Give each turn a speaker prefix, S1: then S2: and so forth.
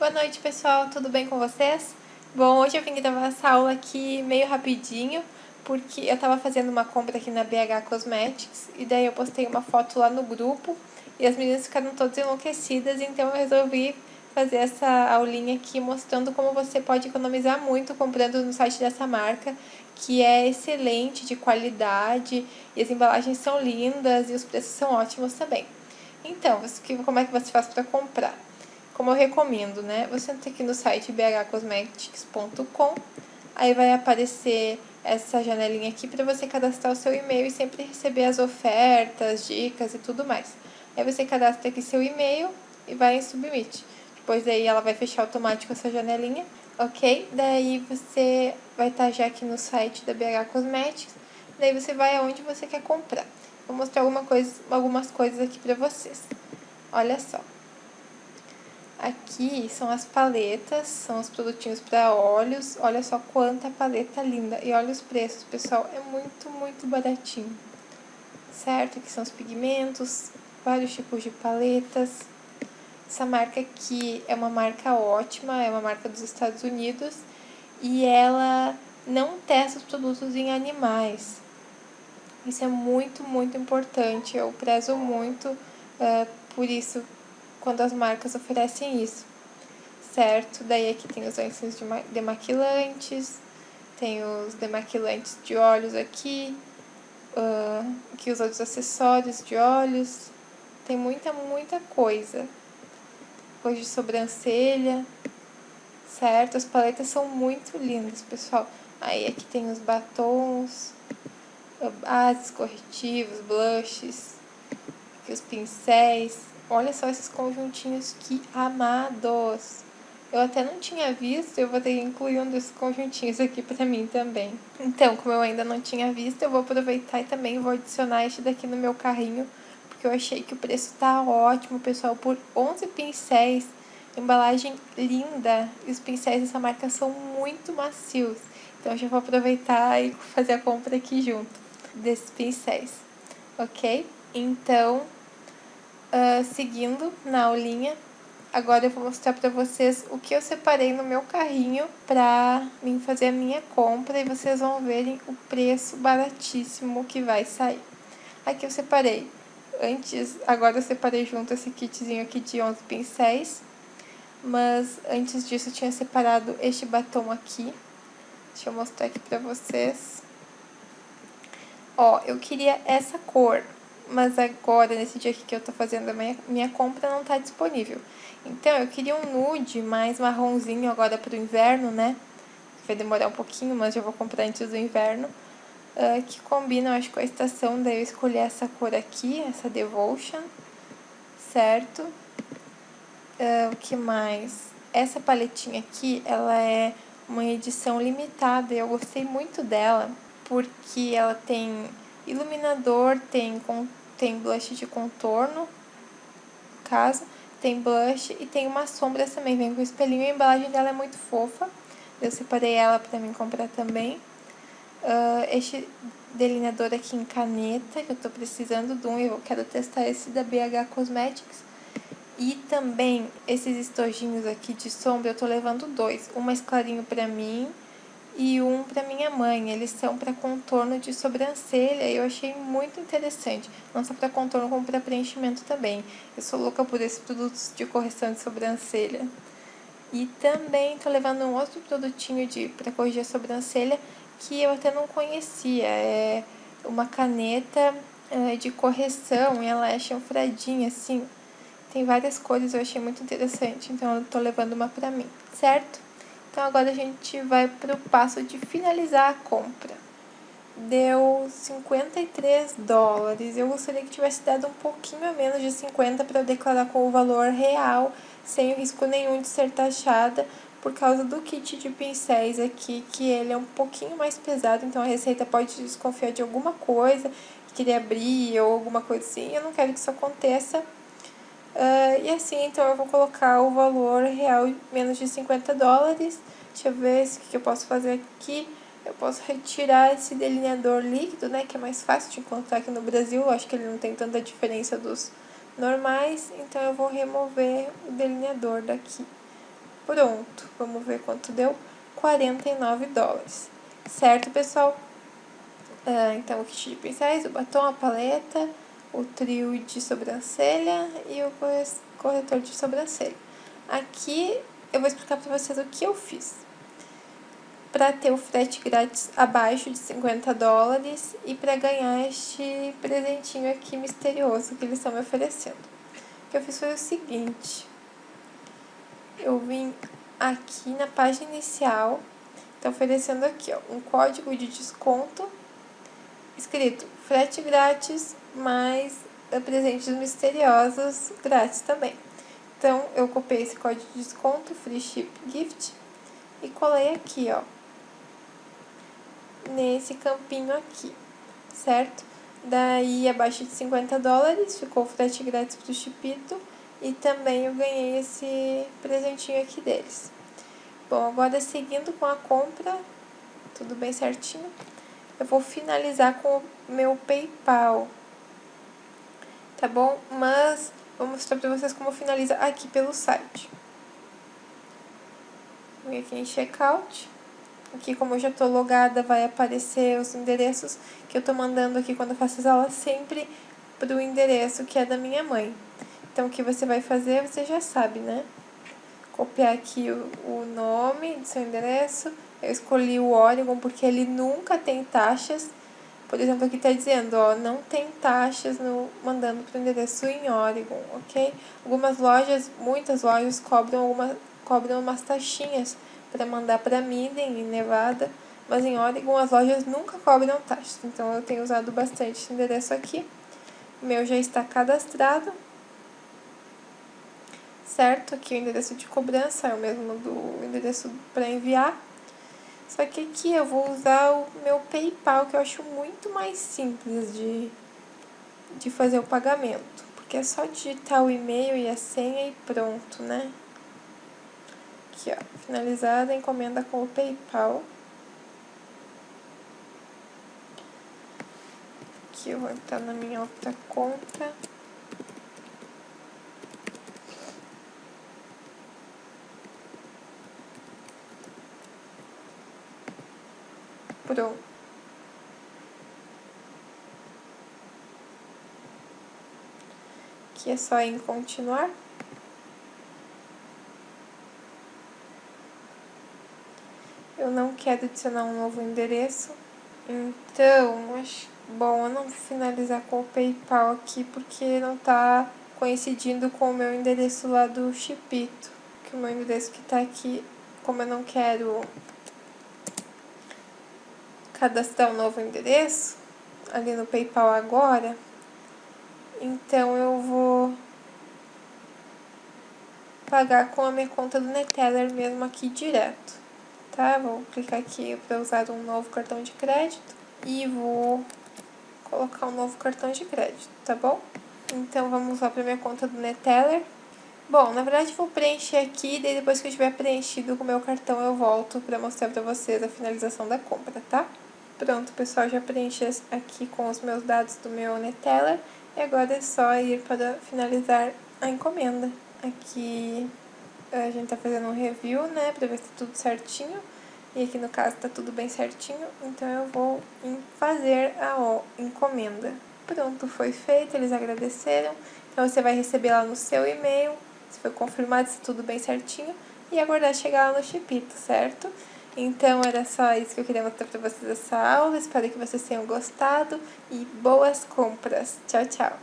S1: Boa noite, pessoal. Tudo bem com vocês? Bom, hoje eu vim gravar essa aula aqui meio rapidinho, porque eu tava fazendo uma compra aqui na BH Cosmetics, e daí eu postei uma foto lá no grupo, e as meninas ficaram todas enlouquecidas, então eu resolvi fazer essa aulinha aqui mostrando como você pode economizar muito comprando no site dessa marca, que é excelente, de qualidade, e as embalagens são lindas e os preços são ótimos também. Então, como é que você faz para comprar? Como eu recomendo, né? Você entra aqui no site bhcosmetics.com, aí vai aparecer essa janelinha aqui para você cadastrar o seu e-mail e sempre receber as ofertas, dicas e tudo mais. Aí você cadastra aqui seu e-mail e vai em submit. Depois daí ela vai fechar automático essa janelinha, ok? Daí você vai estar já aqui no site da BH Cosmetics, daí você vai aonde você quer comprar. Vou mostrar alguma coisa, algumas coisas aqui para vocês. Olha só. Aqui são as paletas, são os produtinhos para olhos. Olha só quanta paleta linda. E olha os preços, pessoal, é muito, muito baratinho. Certo? Aqui são os pigmentos, vários tipos de paletas. Essa marca aqui é uma marca ótima, é uma marca dos Estados Unidos. E ela não testa os produtos em animais. Isso é muito, muito importante. Eu prezo muito uh, por isso quando as marcas oferecem isso, certo? Daí aqui tem os lenços de demaquilantes, tem os demaquilantes de olhos aqui, uh, aqui os outros acessórios de olhos, tem muita, muita coisa. Depois de sobrancelha, certo? As paletas são muito lindas, pessoal. Aí aqui tem os batons, bases, corretivos, blushes, aqui os pincéis, Olha só esses conjuntinhos, que amados! Eu até não tinha visto, eu vou ter que incluir um desses conjuntinhos aqui pra mim também. Então, como eu ainda não tinha visto, eu vou aproveitar e também vou adicionar este daqui no meu carrinho, porque eu achei que o preço tá ótimo, pessoal, por 11 pincéis, embalagem linda, e os pincéis dessa marca são muito macios. Então, eu já vou aproveitar e fazer a compra aqui junto desses pincéis, ok? Então, uh, seguindo na aulinha. Agora eu vou mostrar para vocês o que eu separei no meu carrinho para mim fazer a minha compra e vocês vão verem o preço baratíssimo que vai sair. Aqui eu separei, antes, agora eu separei junto esse kitzinho aqui de 11 pincéis, mas antes disso eu tinha separado este batom aqui. Deixa eu mostrar aqui pra vocês. Ó, eu queria essa cor, mas agora, nesse dia aqui que eu tô fazendo a minha, minha compra, não tá disponível. Então, eu queria um nude mais marronzinho agora pro inverno, né? Vai demorar um pouquinho, mas já vou comprar antes do inverno. Uh, que combina, eu acho, com a estação. Daí eu escolhi essa cor aqui, essa Devotion, certo? Uh, o que mais? Essa paletinha aqui, ela é uma edição limitada. Eu gostei muito dela, porque ela tem iluminador, tem tem blush de contorno, no caso, tem blush e tem uma sombra também, vem com espelhinho, a embalagem dela é muito fofa, eu separei ela pra mim comprar também. Uh, este delineador aqui em caneta, que eu tô precisando de um, eu quero testar esse da BH Cosmetics. E também esses estojinhos aqui de sombra, eu tô levando dois, um mais clarinho pra mim e um para minha mãe. Eles são para contorno de sobrancelha e eu achei muito interessante. Não só para contorno, como para preenchimento também. Eu sou louca por esses produtos de correção de sobrancelha. E também tô levando um outro produtinho de para corrigir a sobrancelha que eu até não conhecia. É uma caneta é, de correção e ela é chanfradinha assim. Tem várias cores, eu achei muito interessante, então eu tô levando uma pra mim, certo? Então, agora a gente vai para o passo de finalizar a compra. Deu 53 dólares. Eu gostaria que tivesse dado um pouquinho a menos de 50 para declarar com o valor real, sem risco nenhum de ser taxada, por causa do kit de pincéis aqui, que ele é um pouquinho mais pesado, então a receita pode desconfiar de alguma coisa, querer abrir ou alguma coisa assim. Eu não quero que isso aconteça. Uh, e assim, então eu vou colocar o valor real menos de 50 dólares. Deixa eu ver o que eu posso fazer aqui. Eu posso retirar esse delineador líquido, né, que é mais fácil de encontrar aqui no Brasil. Eu acho que ele não tem tanta diferença dos normais, então eu vou remover o delineador daqui. pronto. Vamos ver quanto deu. 49 dólares. Certo, pessoal? Ah, então, o kit de pincéis, o batom, a paleta, o trio de sobrancelha e o corretor de sobrancelha. Aqui eu vou explicar para vocês o que eu fiz. Para ter o frete grátis abaixo de 50 dólares e para ganhar este presentinho aqui misterioso que eles estão me oferecendo. O que eu fiz foi o seguinte. Eu vim aqui na página inicial, tá oferecendo aqui, ó, um código de desconto escrito frete grátis mais presentes misteriosos grátis também. Então, eu copiei esse código de desconto, Free Ship Gift, e colei aqui, ó, nesse campinho aqui, certo? Daí, abaixo de 50 dólares, ficou o frete grátis pro Chipito, e também eu ganhei esse presentinho aqui deles. Bom, agora seguindo com a compra, tudo bem certinho, eu vou finalizar com o meu PayPal, tá bom? Mas vou mostrar pra vocês como finaliza aqui pelo site. Vem aqui em Checkout. Aqui, como eu já tô logada, vai aparecer os endereços que eu tô mandando aqui quando eu faço as aulas sempre pro endereço que é da minha mãe. Então, o que você vai fazer, você já sabe, né? Copiar aqui o, o nome do seu endereço. Eu escolhi o Oregon porque ele nunca tem taxas. Por exemplo, aqui tá dizendo, ó, não tem taxas no mandando pro endereço em Oregon, ok? Algumas lojas, muitas lojas cobram alguma, cobram umas taxinhas para mandar para Minden, em Nevada, mas em Oregon as lojas nunca cobram taxas. Então eu tenho usado bastante esse endereço aqui. O meu já está cadastrado certo? Aqui o endereço de cobrança é o mesmo do endereço para enviar. Só que aqui eu vou usar o meu PayPal, que eu acho muito mais simples de, de fazer o pagamento. Porque é só digitar o e-mail e a senha e pronto, né? Aqui, ó, finalizada a encomenda com o PayPal. Aqui eu vou entrar na minha outra conta. Pronto. Aqui é só em continuar. Eu não quero adicionar um novo endereço. Então, acho bom eu não finalizar com o PayPal aqui porque não tá coincidindo com o meu endereço lá do Chipito. Que o meu endereço que tá aqui, como eu não quero cadastrar um novo endereço ali no PayPal agora, então eu vou pagar com a minha conta do Neteller mesmo aqui direto, tá? Vou clicar aqui para usar um novo cartão de crédito e vou colocar um novo cartão de crédito, tá bom? Então vamos lá para minha conta do Neteller. Bom, na verdade vou preencher aqui, daí depois que eu tiver preenchido com o meu cartão eu volto para mostrar para vocês a finalização da compra, tá? Pronto, pessoal, já preenchi aqui com os meus dados do meu Neteller. E agora é só ir para finalizar a encomenda. Aqui a gente tá fazendo um review, né, para ver se tá tudo certinho. E aqui no caso tá tudo bem certinho, então eu vou fazer a encomenda. Pronto, foi feito, eles agradeceram. Então você vai receber lá no seu e-mail, se foi confirmado se tudo bem certinho. E aguardar chegar lá no Chipito, certo? Então, era só isso que eu queria mostrar pra vocês essa aula. Espero que vocês tenham gostado e boas compras. Tchau, tchau!